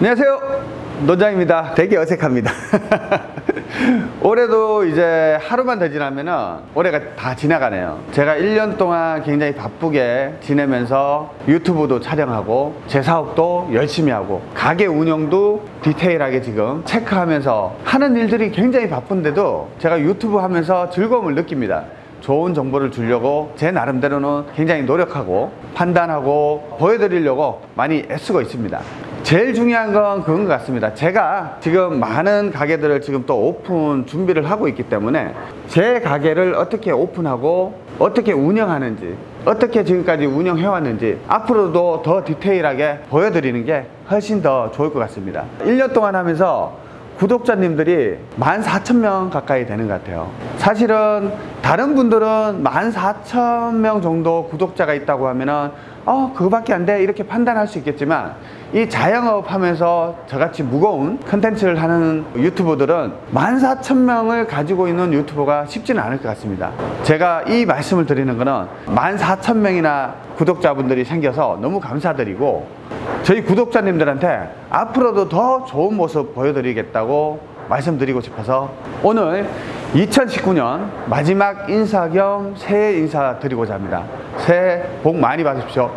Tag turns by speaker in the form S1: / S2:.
S1: 안녕하세요. 노장입니다. 되게 어색합니다. 올해도 이제 하루만 더 지나면은 올해가 다 지나가네요. 제가 1년 동안 굉장히 바쁘게 지내면서 유튜브도 촬영하고 제 사업도 열심히 하고 가게 운영도 디테일하게 지금 체크하면서 하는 일들이 굉장히 바쁜데도 제가 유튜브 하면서 즐거움을 느낍니다. 좋은 정보를 주려고 제 나름대로는 굉장히 노력하고 판단하고 보여드리려고 많이 애쓰고 있습니다 제일 중요한 건 그건 것 같습니다. 제가 지금 많은 가게들을 지금 또 오픈 준비를 하고 있기 때문에 제 가게를 어떻게 오픈하고 어떻게 운영하는지 어떻게 지금까지 운영해 왔는지 앞으로도 더 디테일하게 보여드리는 게 훨씬 더 좋을 것 같습니다. 1년 동안 하면서 구독자님들이 14,000명 가까이 되는 것 같아요. 사실은 다른 분들은 14,000명 정도 구독자가 있다고 하면은 어 그거밖에 안 돼. 이렇게 판단할 수 있겠지만 이 자영업 하면서 저같이 무거운 컨텐츠를 하는 유튜버들은 14,000명을 가지고 있는 유튜버가 쉽지는 않을 것 같습니다. 제가 이 말씀을 드리는 거는 14,000명이나 구독자분들이 생겨서 너무 감사드리고 저희 구독자님들한테 앞으로도 더 좋은 모습 보여드리겠다고 말씀드리고 싶어서 오늘 2019년 마지막 인사 겸 새해 인사 드리고자 합니다. 새해 복 많이 받으십시오.